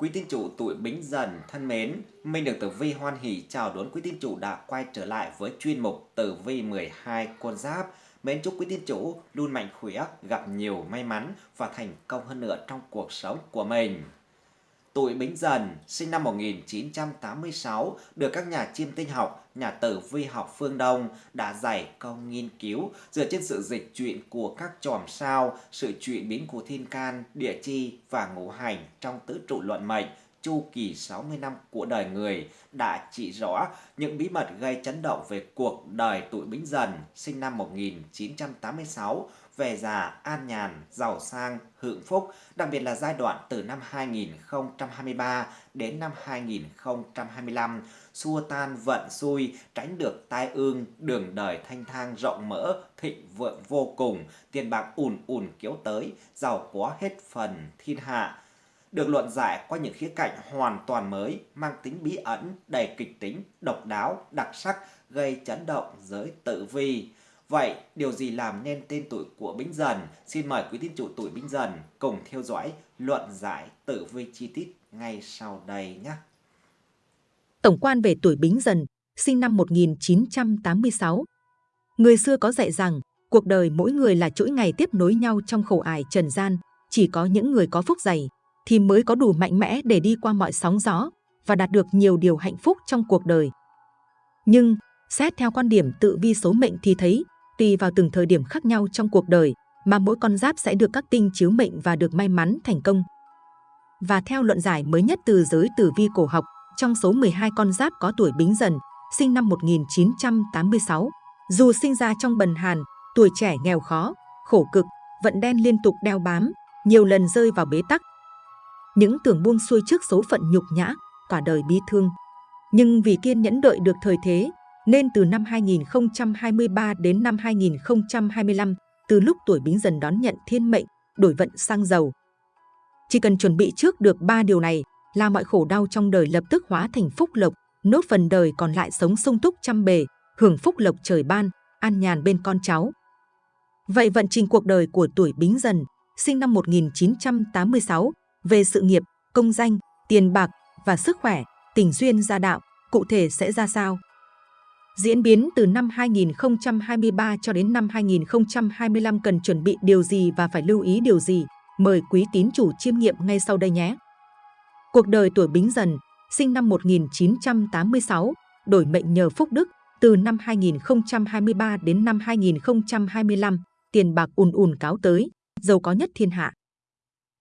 Quý tín chủ tuổi Bính Dần thân mến, Minh được Tử Vi hoan hỷ chào đón quý tín chủ đã quay trở lại với chuyên mục Tử Vi 12 con giáp. Mến chúc quý tín chủ luôn mạnh khỏe, gặp nhiều may mắn và thành công hơn nữa trong cuộc sống của mình. Tuổi Bính Dần, sinh năm 1986, được các nhà chiêm tinh học, nhà tử vi học phương Đông đã giải công nghiên cứu dựa trên sự dịch chuyển của các chòm sao, sự chuyển biến của thiên can, địa chi và ngũ hành trong tứ trụ luận mệnh chu kỳ 60 năm của đời người đã chỉ rõ những bí mật gây chấn động về cuộc đời tuổi Bính Dần sinh năm 1986 về già an nhàn, giàu sang, hưởng phúc, đặc biệt là giai đoạn từ năm 2023 đến năm 2025, xua tan vận xui, tránh được tai ương, đường đời thanh thang rộng mở, thịnh vượng vô cùng, tiền bạc ùn ùn kéo tới, giàu có hết phần thiên hạ được luận giải qua những khía cạnh hoàn toàn mới, mang tính bí ẩn, đầy kịch tính, độc đáo, đặc sắc, gây chấn động giới tự vi. Vậy, điều gì làm nên tên tuổi của Bính Dần? Xin mời quý tín chủ tuổi Bính Dần cùng theo dõi luận giải tử vi chi tiết ngay sau đây nhé. Tổng quan về tuổi Bính Dần, sinh năm 1986. Người xưa có dạy rằng, cuộc đời mỗi người là chuỗi ngày tiếp nối nhau trong khổ ải trần gian, chỉ có những người có phúc dày thì mới có đủ mạnh mẽ để đi qua mọi sóng gió và đạt được nhiều điều hạnh phúc trong cuộc đời. Nhưng, xét theo quan điểm tự vi số mệnh thì thấy, tùy vào từng thời điểm khác nhau trong cuộc đời mà mỗi con giáp sẽ được các tinh chiếu mệnh và được may mắn thành công. Và theo luận giải mới nhất từ giới tử vi cổ học, trong số 12 con giáp có tuổi bính dần, sinh năm 1986, dù sinh ra trong bần hàn, tuổi trẻ nghèo khó, khổ cực, vận đen liên tục đeo bám, nhiều lần rơi vào bế tắc. Những tưởng buông xuôi trước số phận nhục nhã, cả đời bi thương. Nhưng vì kiên nhẫn đợi được thời thế, nên từ năm 2023 đến năm 2025, từ lúc tuổi bính dần đón nhận thiên mệnh, đổi vận sang giàu. Chỉ cần chuẩn bị trước được ba điều này là mọi khổ đau trong đời lập tức hóa thành phúc lộc, nốt phần đời còn lại sống sung túc trăm bề, hưởng phúc lộc trời ban, an nhàn bên con cháu. Vậy vận trình cuộc đời của tuổi Bính Dần, sinh năm 1986, về sự nghiệp, công danh, tiền bạc và sức khỏe, tình duyên gia đạo, cụ thể sẽ ra sao? Diễn biến từ năm 2023 cho đến năm 2025 cần chuẩn bị điều gì và phải lưu ý điều gì? Mời quý tín chủ chiêm nghiệm ngay sau đây nhé. Cuộc đời tuổi Bính Dần, sinh năm 1986, đổi mệnh nhờ phúc đức, từ năm 2023 đến năm 2025, tiền bạc ùn ùn cáo tới, giàu có nhất thiên hạ.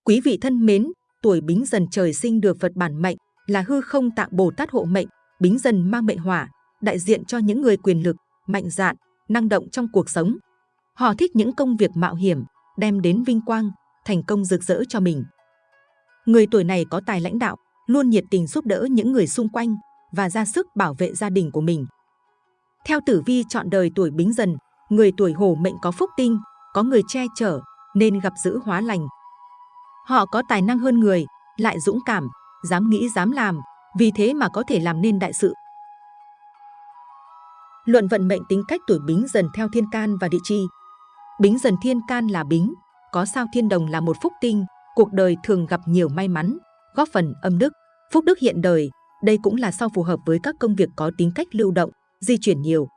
Quý vị thân mến, tuổi Bính Dần trời sinh được Phật bản mệnh là hư không tạng Bồ Tát hộ mệnh, Bính Dần mang mệnh hỏa, đại diện cho những người quyền lực, mạnh dạn, năng động trong cuộc sống. Họ thích những công việc mạo hiểm, đem đến vinh quang, thành công rực rỡ cho mình. Người tuổi này có tài lãnh đạo, luôn nhiệt tình giúp đỡ những người xung quanh và ra sức bảo vệ gia đình của mình. Theo tử vi chọn đời tuổi bính dần, người tuổi hổ mệnh có phúc tinh, có người che chở, nên gặp giữ hóa lành. Họ có tài năng hơn người, lại dũng cảm, dám nghĩ dám làm, vì thế mà có thể làm nên đại sự. Luận vận mệnh tính cách tuổi bính dần theo thiên can và địa chi. Bính dần thiên can là bính, có sao thiên đồng là một phúc tinh, cuộc đời thường gặp nhiều may mắn, góp phần âm đức, phúc đức hiện đời. Đây cũng là sao phù hợp với các công việc có tính cách lưu động, di chuyển nhiều.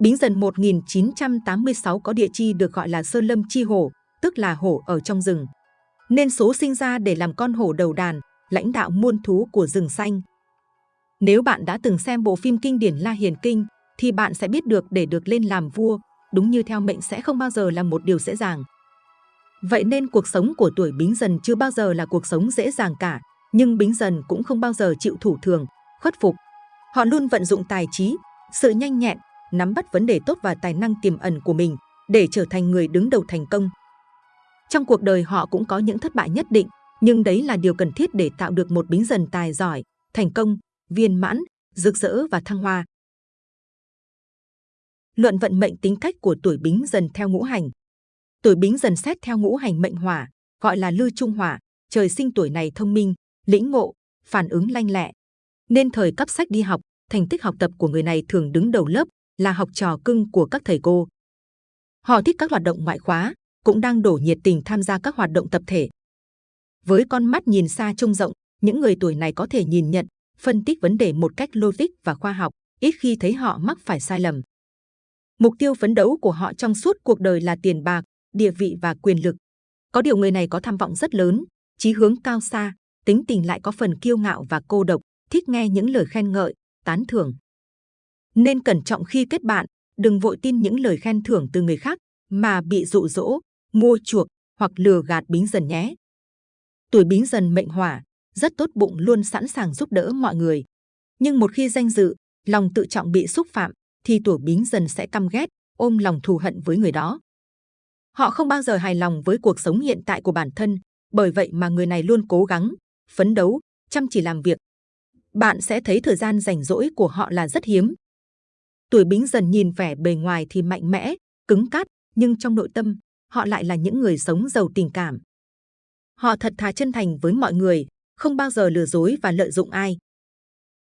Bính dần 1986 có địa chi được gọi là Sơn Lâm Chi Hổ, tức là hổ ở trong rừng. Nên số sinh ra để làm con hổ đầu đàn, lãnh đạo muôn thú của rừng xanh. Nếu bạn đã từng xem bộ phim kinh điển La Hiền Kinh, thì bạn sẽ biết được để được lên làm vua, đúng như theo mệnh sẽ không bao giờ là một điều dễ dàng. Vậy nên cuộc sống của tuổi Bính Dần chưa bao giờ là cuộc sống dễ dàng cả, nhưng Bính Dần cũng không bao giờ chịu thủ thường, khuất phục. Họ luôn vận dụng tài trí, sự nhanh nhẹn, nắm bắt vấn đề tốt và tài năng tiềm ẩn của mình để trở thành người đứng đầu thành công. Trong cuộc đời họ cũng có những thất bại nhất định, nhưng đấy là điều cần thiết để tạo được một Bính Dần tài giỏi, thành công, viên mãn, rực rỡ và thăng hoa. Luận vận mệnh tính cách của tuổi Bính Dần theo ngũ hành. Tuổi Bính Dần xét theo ngũ hành mệnh hỏa, gọi là lư trung hỏa, trời sinh tuổi này thông minh, lĩnh ngộ, phản ứng lanh lẹ. Nên thời cấp sách đi học, thành tích học tập của người này thường đứng đầu lớp, là học trò cưng của các thầy cô. Họ thích các hoạt động ngoại khóa, cũng đang đổ nhiệt tình tham gia các hoạt động tập thể. Với con mắt nhìn xa trông rộng, những người tuổi này có thể nhìn nhận, phân tích vấn đề một cách logic và khoa học, ít khi thấy họ mắc phải sai lầm. Mục tiêu phấn đấu của họ trong suốt cuộc đời là tiền bạc, địa vị và quyền lực. Có điều người này có tham vọng rất lớn, chí hướng cao xa, tính tình lại có phần kiêu ngạo và cô độc, thích nghe những lời khen ngợi, tán thưởng. Nên cẩn trọng khi kết bạn, đừng vội tin những lời khen thưởng từ người khác mà bị dụ dỗ, mua chuộc hoặc lừa gạt bính dần nhé. Tuổi bính dần mệnh hỏa, rất tốt bụng luôn sẵn sàng giúp đỡ mọi người. Nhưng một khi danh dự, lòng tự trọng bị xúc phạm, thì tuổi bính dần sẽ căm ghét, ôm lòng thù hận với người đó. Họ không bao giờ hài lòng với cuộc sống hiện tại của bản thân, bởi vậy mà người này luôn cố gắng, phấn đấu, chăm chỉ làm việc. Bạn sẽ thấy thời gian rảnh rỗi của họ là rất hiếm. Tuổi bính dần nhìn vẻ bề ngoài thì mạnh mẽ, cứng cát, nhưng trong nội tâm, họ lại là những người sống giàu tình cảm. Họ thật thà chân thành với mọi người, không bao giờ lừa dối và lợi dụng ai.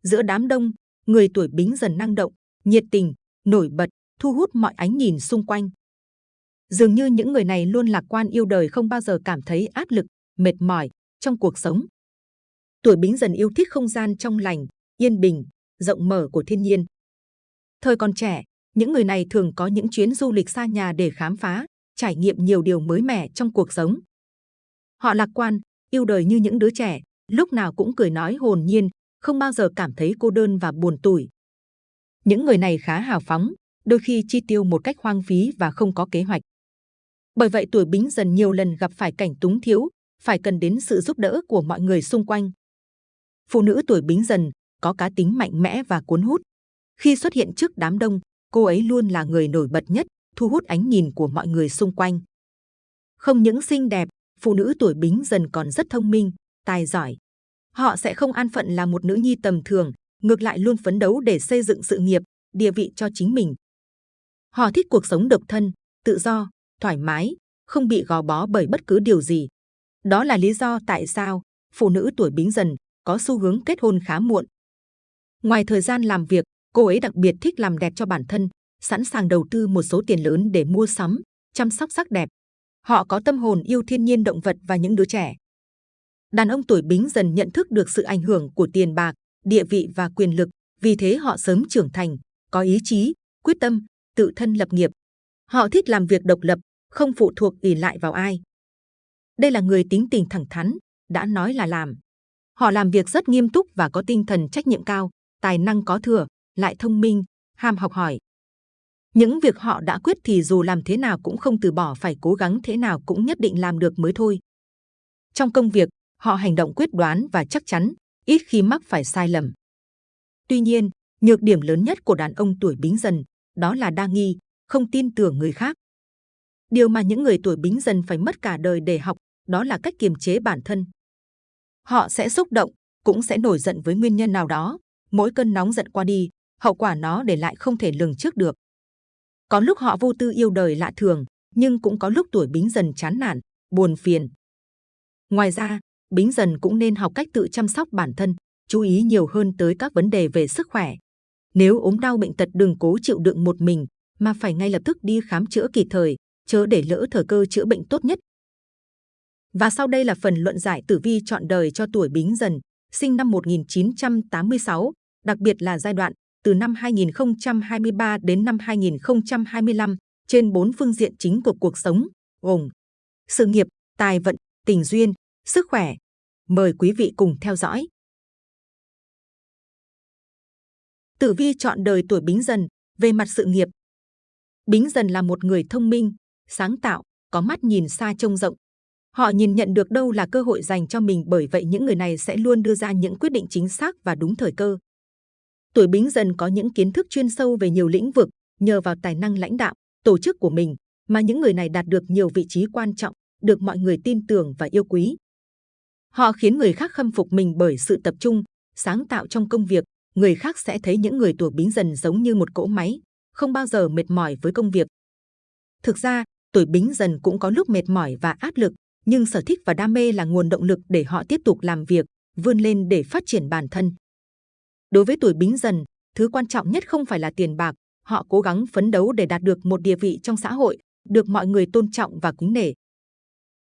Giữa đám đông, người tuổi bính dần năng động, nhiệt tình, nổi bật, thu hút mọi ánh nhìn xung quanh. Dường như những người này luôn lạc quan yêu đời không bao giờ cảm thấy áp lực, mệt mỏi trong cuộc sống. Tuổi bính dần yêu thích không gian trong lành, yên bình, rộng mở của thiên nhiên. Thời còn trẻ, những người này thường có những chuyến du lịch xa nhà để khám phá, trải nghiệm nhiều điều mới mẻ trong cuộc sống. Họ lạc quan, yêu đời như những đứa trẻ, lúc nào cũng cười nói hồn nhiên, không bao giờ cảm thấy cô đơn và buồn tủi. Những người này khá hào phóng, đôi khi chi tiêu một cách hoang phí và không có kế hoạch. Bởi vậy tuổi bính dần nhiều lần gặp phải cảnh túng thiếu, phải cần đến sự giúp đỡ của mọi người xung quanh. Phụ nữ tuổi bính dần có cá tính mạnh mẽ và cuốn hút. Khi xuất hiện trước đám đông, cô ấy luôn là người nổi bật nhất, thu hút ánh nhìn của mọi người xung quanh. Không những xinh đẹp, phụ nữ tuổi bính dần còn rất thông minh, tài giỏi. Họ sẽ không an phận là một nữ nhi tầm thường, ngược lại luôn phấn đấu để xây dựng sự nghiệp, địa vị cho chính mình. Họ thích cuộc sống độc thân, tự do, thoải mái, không bị gò bó bởi bất cứ điều gì. Đó là lý do tại sao phụ nữ tuổi bính dần có xu hướng kết hôn khá muộn. Ngoài thời gian làm việc, cô ấy đặc biệt thích làm đẹp cho bản thân, sẵn sàng đầu tư một số tiền lớn để mua sắm, chăm sóc sắc đẹp. Họ có tâm hồn yêu thiên nhiên động vật và những đứa trẻ. Đàn ông tuổi bính dần nhận thức được sự ảnh hưởng của tiền bạc, địa vị và quyền lực, vì thế họ sớm trưởng thành, có ý chí, quyết tâm, tự thân lập nghiệp. Họ thích làm việc độc lập, không phụ thuộc ỉ lại vào ai. Đây là người tính tình thẳng thắn, đã nói là làm. Họ làm việc rất nghiêm túc và có tinh thần trách nhiệm cao, tài năng có thừa, lại thông minh, ham học hỏi. Những việc họ đã quyết thì dù làm thế nào cũng không từ bỏ phải cố gắng thế nào cũng nhất định làm được mới thôi. Trong công việc, họ hành động quyết đoán và chắc chắn, ít khi mắc phải sai lầm. Tuy nhiên, nhược điểm lớn nhất của đàn ông tuổi bính dần đó là đa nghi, không tin tưởng người khác. Điều mà những người tuổi bính dần phải mất cả đời để học, đó là cách kiềm chế bản thân. Họ sẽ xúc động, cũng sẽ nổi giận với nguyên nhân nào đó. Mỗi cơn nóng giận qua đi, hậu quả nó để lại không thể lường trước được. Có lúc họ vô tư yêu đời lạ thường, nhưng cũng có lúc tuổi bính dần chán nản, buồn phiền. Ngoài ra, bính dần cũng nên học cách tự chăm sóc bản thân, chú ý nhiều hơn tới các vấn đề về sức khỏe. Nếu ốm đau bệnh tật đừng cố chịu đựng một mình, mà phải ngay lập tức đi khám chữa kịp thời, chớ để lỡ thời cơ chữa bệnh tốt nhất. Và sau đây là phần luận giải tử vi chọn đời cho tuổi Bính Dần, sinh năm 1986, đặc biệt là giai đoạn từ năm 2023 đến năm 2025 trên bốn phương diện chính của cuộc sống, gồm sự nghiệp, tài vận, tình duyên, sức khỏe. Mời quý vị cùng theo dõi. Tử vi chọn đời tuổi Bính Dần, về mặt sự nghiệp. Bính Dần là một người thông minh, sáng tạo, có mắt nhìn xa trông rộng. Họ nhìn nhận được đâu là cơ hội dành cho mình bởi vậy những người này sẽ luôn đưa ra những quyết định chính xác và đúng thời cơ. Tuổi Bính Dần có những kiến thức chuyên sâu về nhiều lĩnh vực, nhờ vào tài năng lãnh đạo, tổ chức của mình mà những người này đạt được nhiều vị trí quan trọng, được mọi người tin tưởng và yêu quý. Họ khiến người khác khâm phục mình bởi sự tập trung, sáng tạo trong công việc. Người khác sẽ thấy những người tuổi Bính Dần giống như một cỗ máy, không bao giờ mệt mỏi với công việc. Thực ra, tuổi Bính Dần cũng có lúc mệt mỏi và áp lực, nhưng sở thích và đam mê là nguồn động lực để họ tiếp tục làm việc, vươn lên để phát triển bản thân. Đối với tuổi Bính Dần, thứ quan trọng nhất không phải là tiền bạc, họ cố gắng phấn đấu để đạt được một địa vị trong xã hội, được mọi người tôn trọng và kính nể.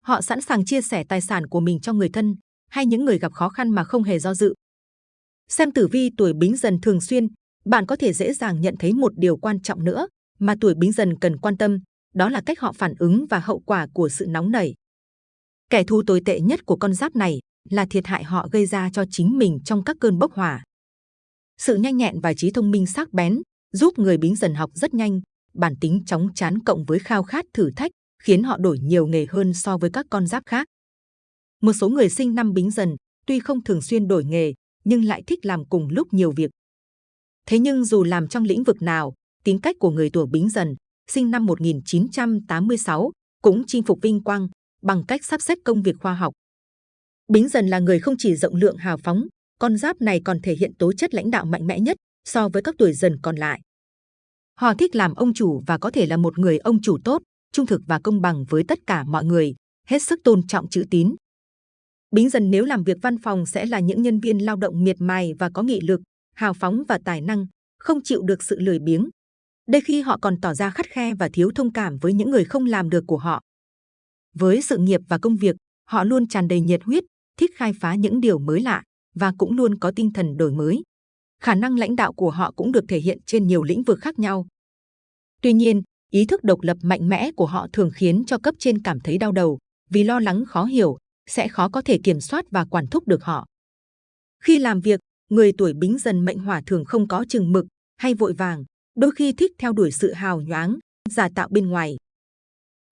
Họ sẵn sàng chia sẻ tài sản của mình cho người thân, hay những người gặp khó khăn mà không hề do dự. Xem tử vi tuổi Bính Dần thường xuyên, bạn có thể dễ dàng nhận thấy một điều quan trọng nữa mà tuổi Bính Dần cần quan tâm, đó là cách họ phản ứng và hậu quả của sự nóng nảy. Kẻ thù tồi tệ nhất của con giáp này là thiệt hại họ gây ra cho chính mình trong các cơn bốc hỏa. Sự nhanh nhẹn và trí thông minh sắc bén giúp người Bính Dần học rất nhanh, bản tính chóng chán cộng với khao khát thử thách khiến họ đổi nhiều nghề hơn so với các con giáp khác. Một số người sinh năm Bính Dần tuy không thường xuyên đổi nghề nhưng lại thích làm cùng lúc nhiều việc. Thế nhưng dù làm trong lĩnh vực nào, tính cách của người tuổi Bính Dần, sinh năm 1986, cũng chinh phục vinh quang bằng cách sắp xếp công việc khoa học. Bính Dần là người không chỉ rộng lượng hào phóng, con giáp này còn thể hiện tố chất lãnh đạo mạnh mẽ nhất so với các tuổi dần còn lại. Họ thích làm ông chủ và có thể là một người ông chủ tốt, trung thực và công bằng với tất cả mọi người, hết sức tôn trọng chữ tín. Bính dần nếu làm việc văn phòng sẽ là những nhân viên lao động miệt mài và có nghị lực, hào phóng và tài năng, không chịu được sự lười biếng. Đây khi họ còn tỏ ra khắt khe và thiếu thông cảm với những người không làm được của họ. Với sự nghiệp và công việc, họ luôn tràn đầy nhiệt huyết, thích khai phá những điều mới lạ và cũng luôn có tinh thần đổi mới. Khả năng lãnh đạo của họ cũng được thể hiện trên nhiều lĩnh vực khác nhau. Tuy nhiên, ý thức độc lập mạnh mẽ của họ thường khiến cho cấp trên cảm thấy đau đầu vì lo lắng khó hiểu, sẽ khó có thể kiểm soát và quản thúc được họ. Khi làm việc, người tuổi bính dần mệnh hỏa thường không có chừng mực hay vội vàng, đôi khi thích theo đuổi sự hào nhoáng, giả tạo bên ngoài.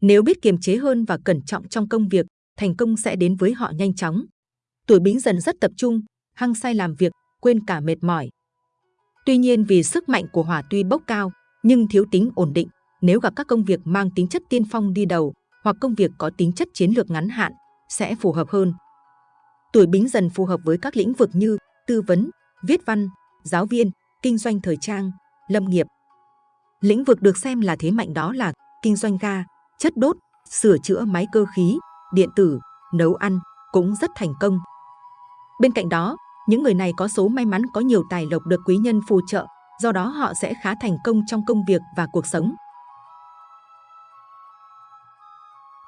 Nếu biết kiềm chế hơn và cẩn trọng trong công việc, thành công sẽ đến với họ nhanh chóng. Tuổi bính dần rất tập trung, hăng say làm việc, quên cả mệt mỏi. Tuy nhiên vì sức mạnh của hỏa tuy bốc cao, nhưng thiếu tính ổn định, nếu gặp các công việc mang tính chất tiên phong đi đầu hoặc công việc có tính chất chiến lược ngắn hạn, sẽ phù hợp hơn. Tuổi bính dần phù hợp với các lĩnh vực như tư vấn, viết văn, giáo viên, kinh doanh thời trang, lâm nghiệp. Lĩnh vực được xem là thế mạnh đó là kinh doanh ga, chất đốt, sửa chữa máy cơ khí, điện tử, nấu ăn cũng rất thành công. Bên cạnh đó, những người này có số may mắn có nhiều tài lộc được quý nhân phù trợ, do đó họ sẽ khá thành công trong công việc và cuộc sống.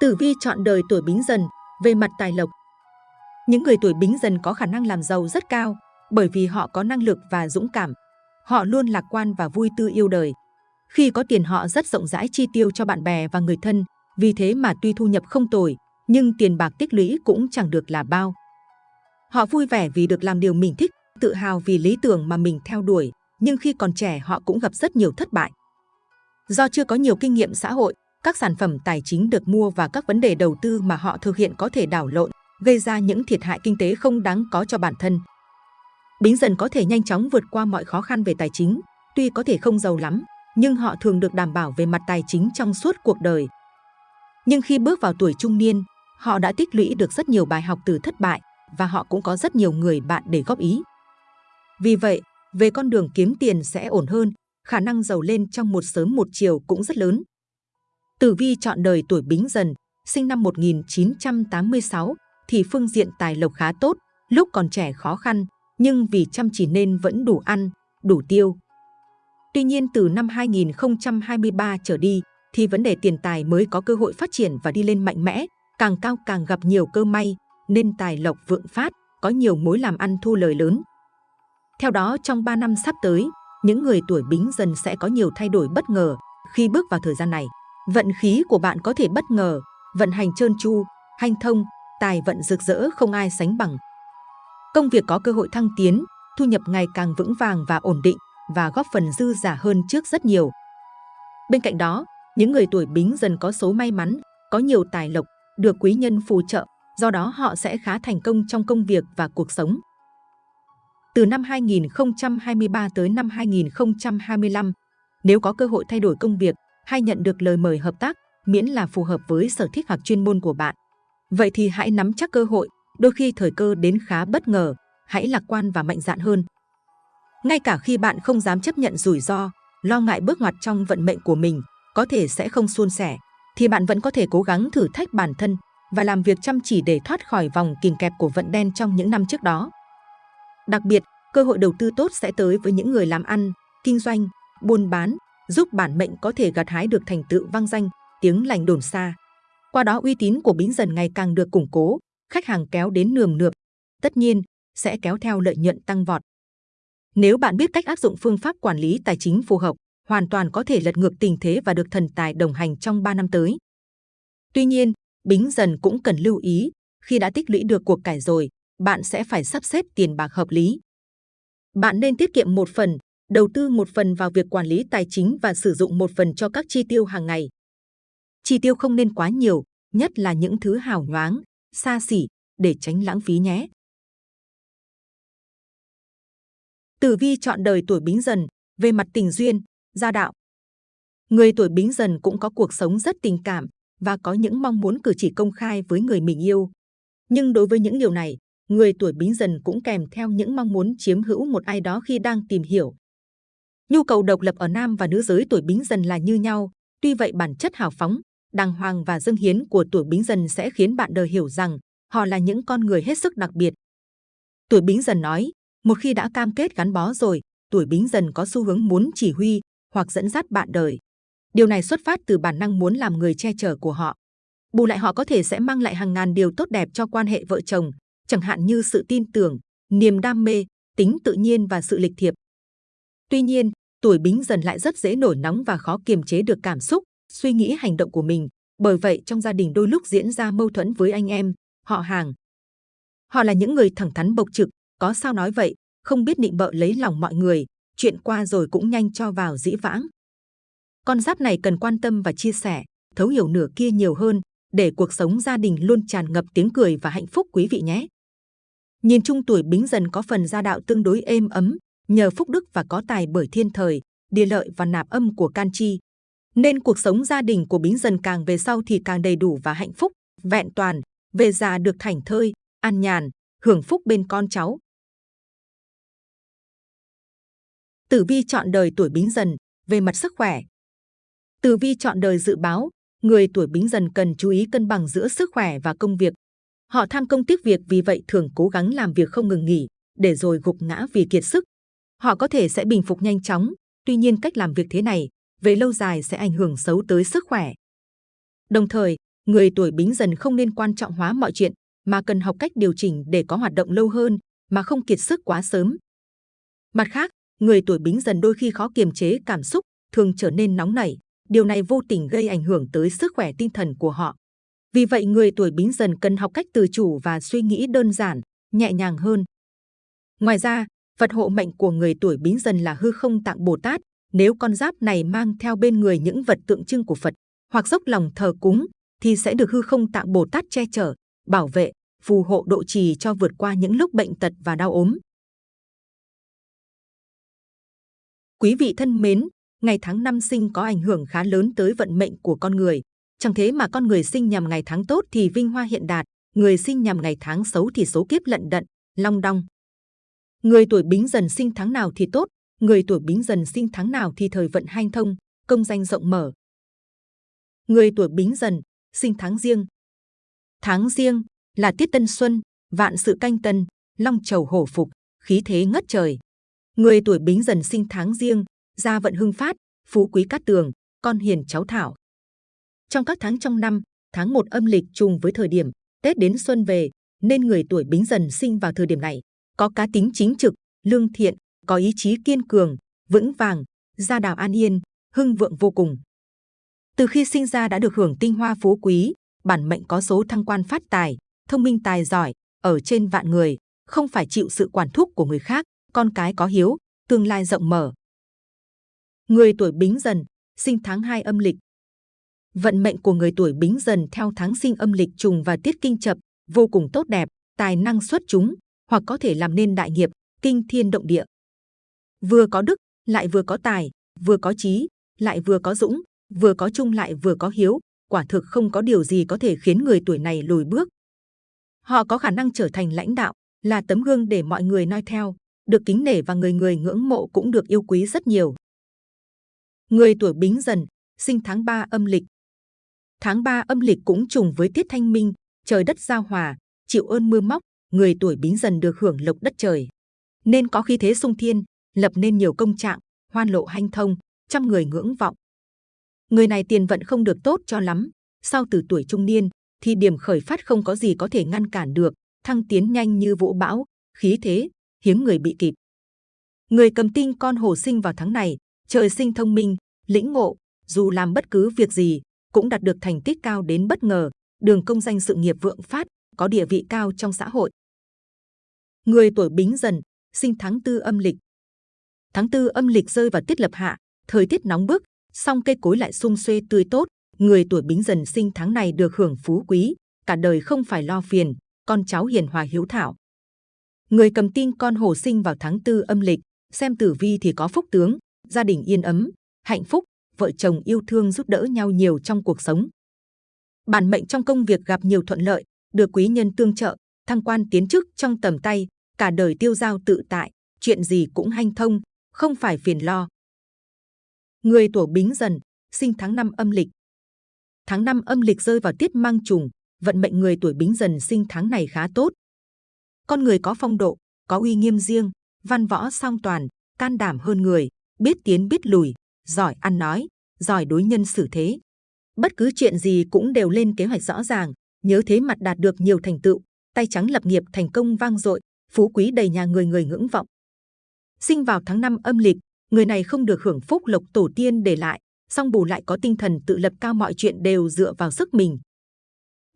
Tử vi chọn đời tuổi Bính Dần về mặt tài lộc. Những người tuổi Bính Dần có khả năng làm giàu rất cao bởi vì họ có năng lực và dũng cảm. Họ luôn lạc quan và vui tư yêu đời. Khi có tiền họ rất rộng rãi chi tiêu cho bạn bè và người thân, vì thế mà tuy thu nhập không tồi, nhưng tiền bạc tích lũy cũng chẳng được là bao. Họ vui vẻ vì được làm điều mình thích, tự hào vì lý tưởng mà mình theo đuổi, nhưng khi còn trẻ họ cũng gặp rất nhiều thất bại. Do chưa có nhiều kinh nghiệm xã hội, các sản phẩm tài chính được mua và các vấn đề đầu tư mà họ thực hiện có thể đảo lộn, gây ra những thiệt hại kinh tế không đáng có cho bản thân. Bính dần có thể nhanh chóng vượt qua mọi khó khăn về tài chính, tuy có thể không giàu lắm, nhưng họ thường được đảm bảo về mặt tài chính trong suốt cuộc đời. Nhưng khi bước vào tuổi trung niên, họ đã tích lũy được rất nhiều bài học từ thất bại và họ cũng có rất nhiều người bạn để góp ý. Vì vậy, về con đường kiếm tiền sẽ ổn hơn, khả năng giàu lên trong một sớm một chiều cũng rất lớn. Tử vi chọn đời tuổi Bính Dần, sinh năm 1986, thì phương diện tài lộc khá tốt, lúc còn trẻ khó khăn, nhưng vì chăm chỉ nên vẫn đủ ăn, đủ tiêu. Tuy nhiên từ năm 2023 trở đi, thì vấn đề tiền tài mới có cơ hội phát triển và đi lên mạnh mẽ, càng cao càng gặp nhiều cơ may, nên tài lộc vượng phát, có nhiều mối làm ăn thu lời lớn. Theo đó, trong 3 năm sắp tới, những người tuổi bính dần sẽ có nhiều thay đổi bất ngờ khi bước vào thời gian này. Vận khí của bạn có thể bất ngờ, vận hành trơn tru, hanh thông, tài vận rực rỡ không ai sánh bằng. Công việc có cơ hội thăng tiến, thu nhập ngày càng vững vàng và ổn định và góp phần dư giả hơn trước rất nhiều. Bên cạnh đó, những người tuổi bính dần có số may mắn, có nhiều tài lộc, được quý nhân phù trợ, do đó họ sẽ khá thành công trong công việc và cuộc sống. Từ năm 2023 tới năm 2025, nếu có cơ hội thay đổi công việc hay nhận được lời mời hợp tác, miễn là phù hợp với sở thích hoặc chuyên môn của bạn. Vậy thì hãy nắm chắc cơ hội, đôi khi thời cơ đến khá bất ngờ, hãy lạc quan và mạnh dạn hơn. Ngay cả khi bạn không dám chấp nhận rủi ro, lo ngại bước ngoặt trong vận mệnh của mình, có thể sẽ không suôn sẻ, thì bạn vẫn có thể cố gắng thử thách bản thân và làm việc chăm chỉ để thoát khỏi vòng kìm kẹp của vận đen trong những năm trước đó. Đặc biệt, cơ hội đầu tư tốt sẽ tới với những người làm ăn, kinh doanh, buôn bán, giúp bản mệnh có thể gặt hái được thành tựu vang danh, tiếng lành đồn xa. Qua đó uy tín của Bính dần ngày càng được củng cố, khách hàng kéo đến nườm nượp, tất nhiên sẽ kéo theo lợi nhuận tăng vọt. Nếu bạn biết cách áp dụng phương pháp quản lý tài chính phù hợp, hoàn toàn có thể lật ngược tình thế và được thần tài đồng hành trong 3 năm tới. Tuy nhiên, Bính Dần cũng cần lưu ý, khi đã tích lũy được cuộc cải rồi, bạn sẽ phải sắp xếp tiền bạc hợp lý. Bạn nên tiết kiệm một phần, đầu tư một phần vào việc quản lý tài chính và sử dụng một phần cho các chi tiêu hàng ngày. Chi tiêu không nên quá nhiều, nhất là những thứ hào nhoáng, xa xỉ, để tránh lãng phí nhé. Tử vi chọn đời tuổi Bính Dần về mặt tình duyên, gia đạo. Người tuổi Bính Dần cũng có cuộc sống rất tình cảm và có những mong muốn cử chỉ công khai với người mình yêu. Nhưng đối với những điều này, người tuổi Bính Dần cũng kèm theo những mong muốn chiếm hữu một ai đó khi đang tìm hiểu. Nhu cầu độc lập ở nam và nữ giới tuổi Bính Dần là như nhau, tuy vậy bản chất hào phóng, đàng hoàng và dâng hiến của tuổi Bính Dần sẽ khiến bạn đời hiểu rằng họ là những con người hết sức đặc biệt. Tuổi Bính Dần nói, một khi đã cam kết gắn bó rồi, tuổi Bính Dần có xu hướng muốn chỉ huy hoặc dẫn dắt bạn đời. Điều này xuất phát từ bản năng muốn làm người che chở của họ. Bù lại họ có thể sẽ mang lại hàng ngàn điều tốt đẹp cho quan hệ vợ chồng, chẳng hạn như sự tin tưởng, niềm đam mê, tính tự nhiên và sự lịch thiệp. Tuy nhiên, tuổi Bính Dần lại rất dễ nổi nóng và khó kiềm chế được cảm xúc, suy nghĩ hành động của mình. Bởi vậy trong gia đình đôi lúc diễn ra mâu thuẫn với anh em, họ hàng. Họ là những người thẳng thắn bộc trực, có sao nói vậy, không biết nịnh bợ lấy lòng mọi người, chuyện qua rồi cũng nhanh cho vào dĩ vãng. Con giáp này cần quan tâm và chia sẻ, thấu hiểu nửa kia nhiều hơn, để cuộc sống gia đình luôn tràn ngập tiếng cười và hạnh phúc quý vị nhé. Nhìn chung tuổi Bính Dần có phần gia đạo tương đối êm ấm, nhờ phúc đức và có tài bởi thiên thời, địa lợi và nạp âm của can chi. Nên cuộc sống gia đình của Bính Dần càng về sau thì càng đầy đủ và hạnh phúc, vẹn toàn, về già được thảnh thơi, an nhàn, hưởng phúc bên con cháu. Tử vi chọn đời tuổi Bính Dần về mặt sức khỏe. Tử vi chọn đời dự báo, người tuổi Bính Dần cần chú ý cân bằng giữa sức khỏe và công việc. Họ tham công tiếc việc vì vậy thường cố gắng làm việc không ngừng nghỉ, để rồi gục ngã vì kiệt sức. Họ có thể sẽ bình phục nhanh chóng, tuy nhiên cách làm việc thế này về lâu dài sẽ ảnh hưởng xấu tới sức khỏe. Đồng thời, người tuổi Bính Dần không nên quan trọng hóa mọi chuyện, mà cần học cách điều chỉnh để có hoạt động lâu hơn, mà không kiệt sức quá sớm. Mặt khác, người tuổi Bính Dần đôi khi khó kiềm chế cảm xúc, thường trở nên nóng nảy. Điều này vô tình gây ảnh hưởng tới sức khỏe tinh thần của họ. Vì vậy, người tuổi Bính Dần cần học cách tự chủ và suy nghĩ đơn giản, nhẹ nhàng hơn. Ngoài ra, Phật hộ mệnh của người tuổi Bính Dần là hư không tạng Bồ Tát. Nếu con giáp này mang theo bên người những vật tượng trưng của Phật hoặc dốc lòng thờ cúng, thì sẽ được hư không tạng Bồ Tát che chở, bảo vệ, phù hộ độ trì cho vượt qua những lúc bệnh tật và đau ốm. Quý vị thân mến, ngày tháng năm sinh có ảnh hưởng khá lớn tới vận mệnh của con người. Chẳng thế mà con người sinh nhằm ngày tháng tốt thì vinh hoa hiện đạt, người sinh nhằm ngày tháng xấu thì số kiếp lận đận, long đong. Người tuổi bính dần sinh tháng nào thì tốt, người tuổi bính dần sinh tháng nào thì thời vận hanh thông, công danh rộng mở. Người tuổi bính dần, sinh tháng riêng. Tháng riêng là tiết tân xuân, vạn sự canh tân, long trầu hổ phục, khí thế ngất trời. Người tuổi bính dần sinh tháng riêng, gia vận hưng phát, phú quý cát tường, con hiền cháu thảo. Trong các tháng trong năm, tháng 1 âm lịch trùng với thời điểm Tết đến xuân về, nên người tuổi bính dần sinh vào thời điểm này, có cá tính chính trực, lương thiện, có ý chí kiên cường, vững vàng, gia đạo an yên, hưng vượng vô cùng. Từ khi sinh ra đã được hưởng tinh hoa phú quý, bản mệnh có số thăng quan phát tài, thông minh tài giỏi, ở trên vạn người, không phải chịu sự quản thúc của người khác, con cái có hiếu, tương lai rộng mở. Người tuổi Bính Dần, sinh tháng 2 âm lịch. Vận mệnh của người tuổi Bính Dần theo tháng sinh âm lịch trùng và tiết kinh chập, vô cùng tốt đẹp, tài năng xuất chúng, hoặc có thể làm nên đại nghiệp, kinh thiên động địa. Vừa có đức, lại vừa có tài, vừa có trí, lại vừa có dũng, vừa có trung lại vừa có hiếu, quả thực không có điều gì có thể khiến người tuổi này lùi bước. Họ có khả năng trở thành lãnh đạo, là tấm gương để mọi người noi theo, được kính nể và người người ngưỡng mộ cũng được yêu quý rất nhiều. Người tuổi Bính Dần, sinh tháng 3 âm lịch. Tháng 3 âm lịch cũng trùng với tiết thanh minh, trời đất giao hòa, chịu ơn mưa móc, người tuổi Bính Dần được hưởng lộc đất trời, nên có khí thế sung thiên, lập nên nhiều công trạng, hoan lộ hanh thông, trăm người ngưỡng vọng. Người này tiền vận không được tốt cho lắm, sau từ tuổi trung niên thì điểm khởi phát không có gì có thể ngăn cản được, thăng tiến nhanh như vũ bão, khí thế, hiếm người bị kịp. Người cầm tinh con hổ sinh vào tháng này, trời sinh thông minh, lĩnh ngộ, dù làm bất cứ việc gì, cũng đạt được thành tích cao đến bất ngờ, đường công danh sự nghiệp vượng phát, có địa vị cao trong xã hội. Người tuổi Bính Dần, sinh tháng tư âm lịch. Tháng tư âm lịch rơi vào tiết lập hạ, thời tiết nóng bức, song cây cối lại sung xuê tươi tốt. Người tuổi Bính Dần sinh tháng này được hưởng phú quý, cả đời không phải lo phiền, con cháu hiền hòa hiếu thảo. Người cầm tinh con hổ sinh vào tháng tư âm lịch, xem tử vi thì có phúc tướng, gia đình yên ấm, hạnh phúc, vợ chồng yêu thương giúp đỡ nhau nhiều trong cuộc sống. Bản mệnh trong công việc gặp nhiều thuận lợi, được quý nhân tương trợ, thăng quan tiến chức trong tầm tay, cả đời tiêu giao tự tại, chuyện gì cũng hanh thông, không phải phiền lo. Người tuổi Bính Dần, sinh tháng năm âm lịch. Tháng năm âm lịch rơi vào tiết mang trùng, vận mệnh người tuổi Bính Dần sinh tháng này khá tốt. Con người có phong độ, có uy nghiêm riêng, văn võ song toàn, can đảm hơn người, biết tiến biết lùi, giỏi ăn nói, giỏi đối nhân xử thế. Bất cứ chuyện gì cũng đều lên kế hoạch rõ ràng, nhớ thế mặt đạt được nhiều thành tựu, tay trắng lập nghiệp thành công vang dội, phú quý đầy nhà người người ngưỡng vọng. Sinh vào tháng 5 âm lịch, người này không được hưởng phúc lộc tổ tiên để lại, song bù lại có tinh thần tự lập cao mọi chuyện đều dựa vào sức mình.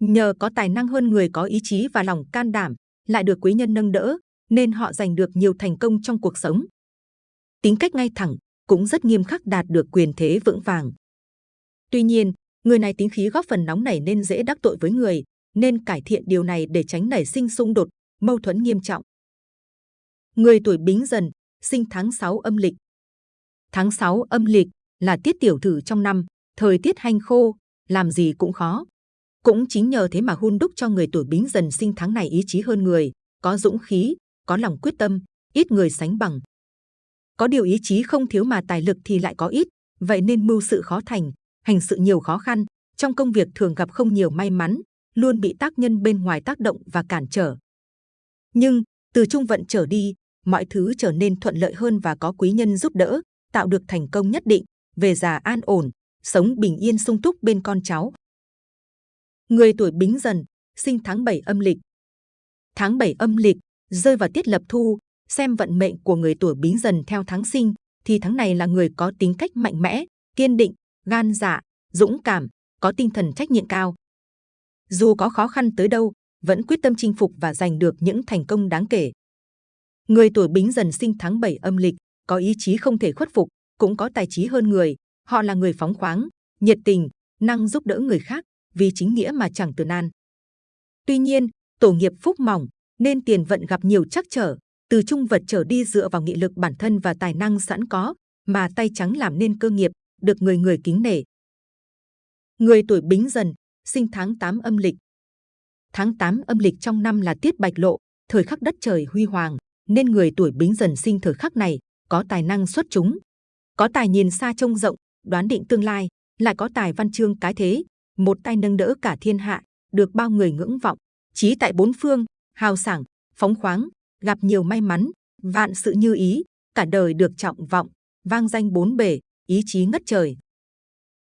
Nhờ có tài năng hơn người có ý chí và lòng can đảm, lại được quý nhân nâng đỡ, nên họ giành được nhiều thành công trong cuộc sống. Tính cách ngay thẳng, cũng rất nghiêm khắc đạt được quyền thế vững vàng. Tuy nhiên, người này tính khí góp phần nóng nảy nên dễ đắc tội với người, nên cải thiện điều này để tránh nảy sinh xung đột, mâu thuẫn nghiêm trọng. Người tuổi Bính Dần, sinh tháng 6 âm lịch. Tháng 6 âm lịch là tiết tiểu thử trong năm, thời tiết hanh khô, làm gì cũng khó. Cũng chính nhờ thế mà hun đúc cho người tuổi Bính Dần sinh tháng này ý chí hơn người, có dũng khí, có lòng quyết tâm, ít người sánh bằng. Có điều ý chí không thiếu mà tài lực thì lại có ít, vậy nên mưu sự khó thành, hành sự nhiều khó khăn, trong công việc thường gặp không nhiều may mắn, luôn bị tác nhân bên ngoài tác động và cản trở. Nhưng từ trung vận trở đi, mọi thứ trở nên thuận lợi hơn và có quý nhân giúp đỡ, tạo được thành công nhất định, về già an ổn, sống bình yên sung túc bên con cháu. Người tuổi Bính Dần, sinh tháng 7 âm lịch. Tháng 7 âm lịch rơi vào tiết lập thu, xem vận mệnh của người tuổi Bính Dần theo tháng sinh, thì tháng này là người có tính cách mạnh mẽ, kiên định, gan dạ, dũng cảm, có tinh thần trách nhiệm cao. Dù có khó khăn tới đâu, vẫn quyết tâm chinh phục và giành được những thành công đáng kể. Người tuổi Bính Dần sinh tháng 7 âm lịch, có ý chí không thể khuất phục, cũng có tài trí hơn người. Họ là người phóng khoáng, nhiệt tình, năng giúp đỡ người khác, vì chính nghĩa mà chẳng từ nan. Tuy nhiên, tổ nghiệp phúc mỏng, nên tiền vận gặp nhiều trắc trở, từ trung vật trở đi dựa vào nghị lực bản thân và tài năng sẵn có, mà tay trắng làm nên cơ nghiệp, được người người kính nể. Người tuổi Bính Dần, sinh tháng 8 âm lịch. Tháng 8 âm lịch trong năm là tiết bạch lộ, thời khắc đất trời huy hoàng, nên người tuổi Bính Dần sinh thời khắc này có tài năng xuất chúng, có tài nhìn xa trông rộng, đoán định tương lai, lại có tài văn chương cái thế, một tay nâng đỡ cả thiên hạ, được bao người ngưỡng vọng, trí tại bốn phương, hào sảng, phóng khoáng, gặp nhiều may mắn, vạn sự như ý, cả đời được trọng vọng, vang danh bốn bể, ý chí ngất trời.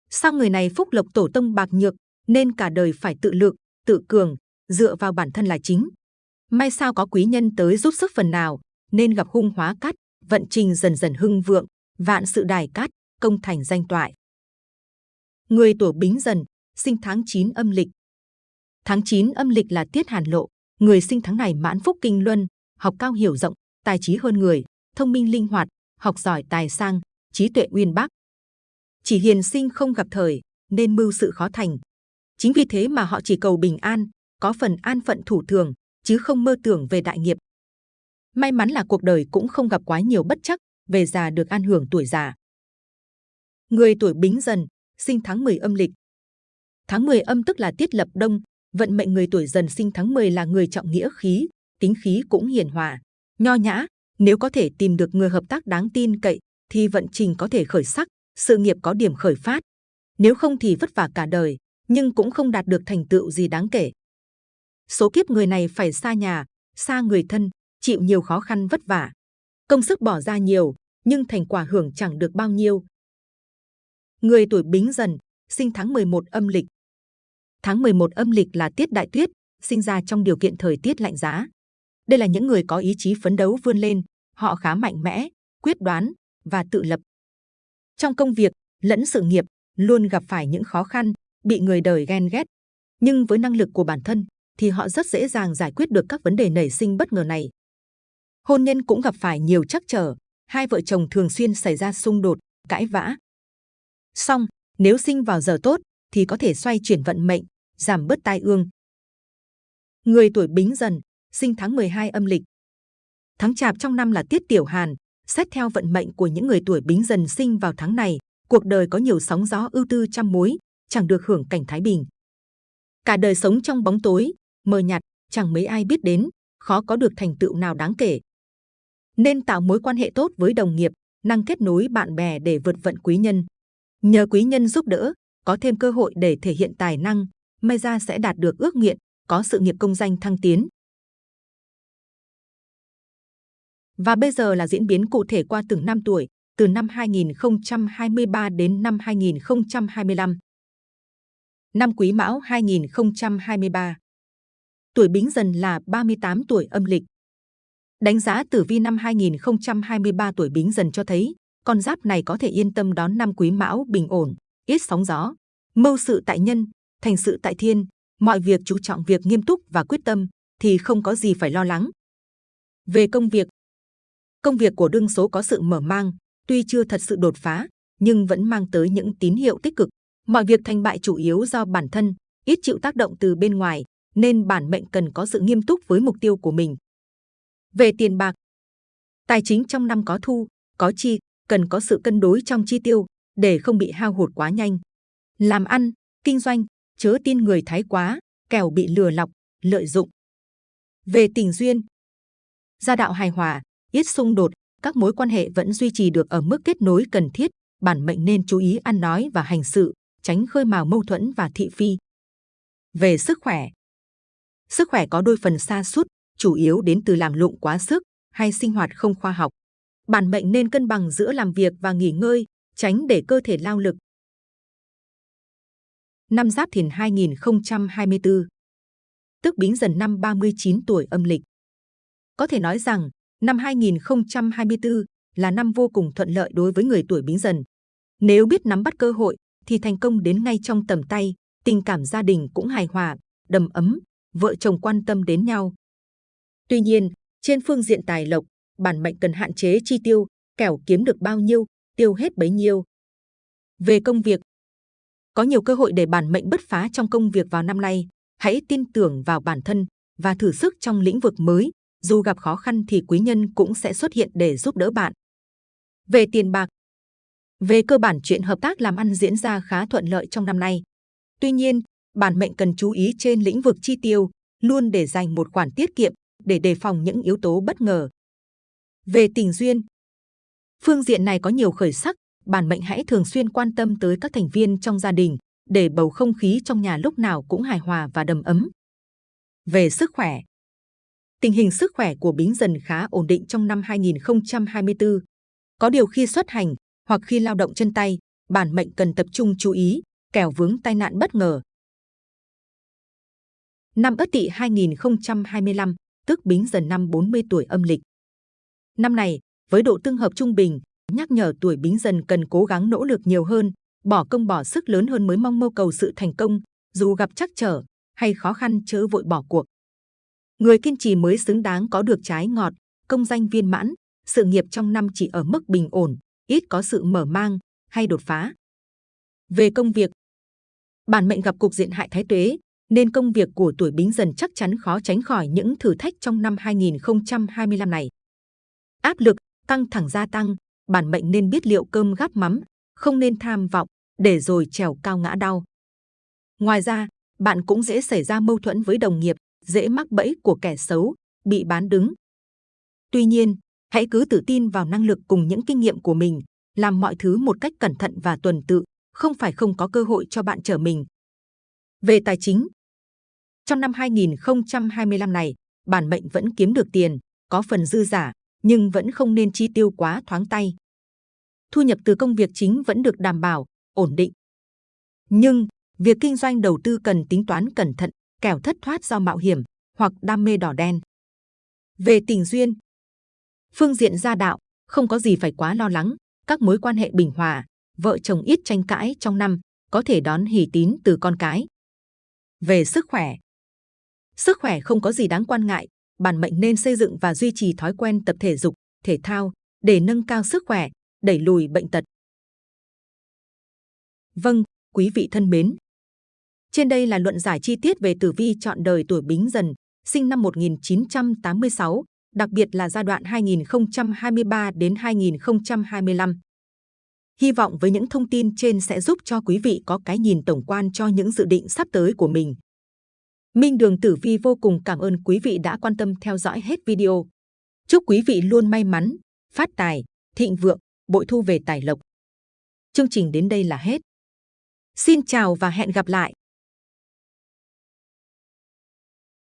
Sao người này phúc lộc tổ tông bạc nhược, nên cả đời phải tự lượng, tự cường, dựa vào bản thân là chính. May sao có quý nhân tới giúp sức phần nào, nên gặp hung hóa cát, vận trình dần dần hưng vượng, vạn sự đài cát, công thành danh toại. Người tuổi Bính Dần, sinh tháng 9 âm lịch. Tháng 9 âm lịch là tiết hàn lộ, người sinh tháng này mãn phúc kinh luân, học cao hiểu rộng, tài trí hơn người, thông minh linh hoạt, học giỏi tài sang, trí tuệ uyên bác. Chỉ hiền sinh không gặp thời, nên mưu sự khó thành. Chính vì thế mà họ chỉ cầu bình an, có phần an phận thủ thường, chứ không mơ tưởng về đại nghiệp. May mắn là cuộc đời cũng không gặp quá nhiều bất chắc, về già được an hưởng tuổi già. Người tuổi Bính Dần, sinh tháng 10 âm lịch. Tháng 10 âm tức là tiết lập đông, vận mệnh người tuổi Dần sinh tháng 10 là người trọng nghĩa khí, tính khí cũng hiền hòa, nho nhã. Nếu có thể tìm được người hợp tác đáng tin cậy, thì vận trình có thể khởi sắc, sự nghiệp có điểm khởi phát. Nếu không thì vất vả cả đời, nhưng cũng không đạt được thành tựu gì đáng kể. Số kiếp người này phải xa nhà, xa người thân, chịu nhiều khó khăn vất vả. Công sức bỏ ra nhiều, nhưng thành quả hưởng chẳng được bao nhiêu. Người tuổi Bính Dần, sinh tháng 11 âm lịch. Tháng 11 âm lịch là tiết đại tuyết, sinh ra trong điều kiện thời tiết lạnh giá. Đây là những người có ý chí phấn đấu vươn lên, họ khá mạnh mẽ, quyết đoán và tự lập. Trong công việc lẫn sự nghiệp luôn gặp phải những khó khăn, bị người đời ghen ghét. Nhưng với năng lực của bản thân thì họ rất dễ dàng giải quyết được các vấn đề nảy sinh bất ngờ này. Hôn nhân cũng gặp phải nhiều trắc trở, hai vợ chồng thường xuyên xảy ra xung đột, cãi vã. Song, nếu sinh vào giờ tốt thì có thể xoay chuyển vận mệnh, giảm bớt tai ương. Người tuổi Bính Dần, sinh tháng 12 âm lịch. Tháng Chạp trong năm là tiết tiểu hàn, xét theo vận mệnh của những người tuổi Bính Dần sinh vào tháng này, cuộc đời có nhiều sóng gió ưu tư trăm mối, chẳng được hưởng cảnh thái bình. Cả đời sống trong bóng tối, mờ nhạt, chẳng mấy ai biết đến, khó có được thành tựu nào đáng kể. Nên tạo mối quan hệ tốt với đồng nghiệp, năng kết nối bạn bè để vượt vận quý nhân. Nhờ quý nhân giúp đỡ, có thêm cơ hội để thể hiện tài năng, may ra sẽ đạt được ước nguyện, có sự nghiệp công danh thăng tiến. Và bây giờ là diễn biến cụ thể qua từng năm tuổi, từ năm 2023 đến năm 2025. Năm Quý Mão 2023 Tuổi Bính Dần là 38 tuổi âm lịch. Đánh giá tử vi năm 2023 tuổi Bính Dần cho thấy, con giáp này có thể yên tâm đón năm Quý Mão bình ổn, ít sóng gió, mưu sự tại nhân, thành sự tại thiên, mọi việc chú trọng việc nghiêm túc và quyết tâm thì không có gì phải lo lắng. Về công việc, công việc của đương số có sự mở mang, tuy chưa thật sự đột phá, nhưng vẫn mang tới những tín hiệu tích cực. Mọi việc thành bại chủ yếu do bản thân, ít chịu tác động từ bên ngoài, nên bản mệnh cần có sự nghiêm túc với mục tiêu của mình. Về tiền bạc, tài chính trong năm có thu, có chi, cần có sự cân đối trong chi tiêu để không bị hao hụt quá nhanh. Làm ăn, kinh doanh, chớ tin người thái quá, kẻo bị lừa lọc, lợi dụng. Về tình duyên, gia đạo hài hòa, ít xung đột, các mối quan hệ vẫn duy trì được ở mức kết nối cần thiết. Bản mệnh nên chú ý ăn nói và hành sự, tránh khơi mào mâu thuẫn và thị phi. Về sức khỏe, sức khỏe có đôi phần xa sút chủ yếu đến từ làm lụng quá sức hay sinh hoạt không khoa học. Bản mệnh nên cân bằng giữa làm việc và nghỉ ngơi, tránh để cơ thể lao lực. Năm Giáp Thìn 2024 Tức Bính Dần năm 39 tuổi âm lịch. Có thể nói rằng, năm 2024 là năm vô cùng thuận lợi đối với người tuổi Bính Dần. Nếu biết nắm bắt cơ hội, thì thành công đến ngay trong tầm tay, tình cảm gia đình cũng hài hòa, đầm ấm, vợ chồng quan tâm đến nhau. Tuy nhiên, trên phương diện tài lộc, bản mệnh cần hạn chế chi tiêu, kẻo kiếm được bao nhiêu, tiêu hết bấy nhiêu. Về công việc, có nhiều cơ hội để bản mệnh bứt phá trong công việc vào năm nay. Hãy tin tưởng vào bản thân và thử sức trong lĩnh vực mới. Dù gặp khó khăn thì quý nhân cũng sẽ xuất hiện để giúp đỡ bạn. Về tiền bạc, về cơ bản chuyện hợp tác làm ăn diễn ra khá thuận lợi trong năm nay. Tuy nhiên, bản mệnh cần chú ý trên lĩnh vực chi tiêu, luôn để dành một khoản tiết kiệm để đề phòng những yếu tố bất ngờ. Về tình duyên, phương diện này có nhiều khởi sắc, bản mệnh hãy thường xuyên quan tâm tới các thành viên trong gia đình để bầu không khí trong nhà lúc nào cũng hài hòa và đầm ấm. Về sức khỏe, tình hình sức khỏe của Bính Dần khá ổn định trong năm 2024. Có điều khi xuất hành hoặc khi lao động chân tay, bản mệnh cần tập trung chú ý, kẻo vướng tai nạn bất ngờ. Năm Ất Tỵ 2025, tức Bính Dần năm 40 tuổi âm lịch. Năm này, với độ tương hợp trung bình, nhắc nhở tuổi Bính Dần cần cố gắng nỗ lực nhiều hơn, bỏ công bỏ sức lớn hơn mới mong mưu cầu sự thành công, dù gặp trắc trở hay khó khăn chớ vội bỏ cuộc. Người kiên trì mới xứng đáng có được trái ngọt, công danh viên mãn, sự nghiệp trong năm chỉ ở mức bình ổn, ít có sự mở mang hay đột phá. Về công việc, bản mệnh gặp cục diện hại thái tuế, nên công việc của tuổi Bính Dần chắc chắn khó tránh khỏi những thử thách trong năm 2025 này. Áp lực, căng thẳng gia tăng, bản mệnh nên biết liệu cơm gắp mắm, không nên tham vọng, để rồi trèo cao ngã đau. Ngoài ra, bạn cũng dễ xảy ra mâu thuẫn với đồng nghiệp, dễ mắc bẫy của kẻ xấu, bị bán đứng. Tuy nhiên, hãy cứ tự tin vào năng lực cùng những kinh nghiệm của mình, làm mọi thứ một cách cẩn thận và tuần tự, không phải không có cơ hội cho bạn trở mình. Về tài chính, trong năm 2025 này, bản mệnh vẫn kiếm được tiền, có phần dư giả, nhưng vẫn không nên chi tiêu quá thoáng tay. Thu nhập từ công việc chính vẫn được đảm bảo, ổn định. Nhưng, việc kinh doanh đầu tư cần tính toán cẩn thận, kẻo thất thoát do mạo hiểm hoặc đam mê đỏ đen. Về tình duyên, phương diện gia đạo, không có gì phải quá lo lắng, các mối quan hệ bình hòa, vợ chồng ít tranh cãi trong năm, có thể đón hỷ tín từ con cái. Về sức khỏe, sức khỏe không có gì đáng quan ngại, bản mệnh nên xây dựng và duy trì thói quen tập thể dục, thể thao để nâng cao sức khỏe, đẩy lùi bệnh tật. Vâng, quý vị thân mến. Trên đây là luận giải chi tiết về tử vi chọn đời tuổi Bính Dần, sinh năm 1986, đặc biệt là giai đoạn 2023 đến 2025. Hy vọng với những thông tin trên sẽ giúp cho quý vị có cái nhìn tổng quan cho những dự định sắp tới của mình. Minh Đường Tử Vi vô cùng cảm ơn quý vị đã quan tâm theo dõi hết video. Chúc quý vị luôn may mắn, phát tài, thịnh vượng, bội thu về tài lộc. Chương trình đến đây là hết. Xin chào và hẹn gặp lại!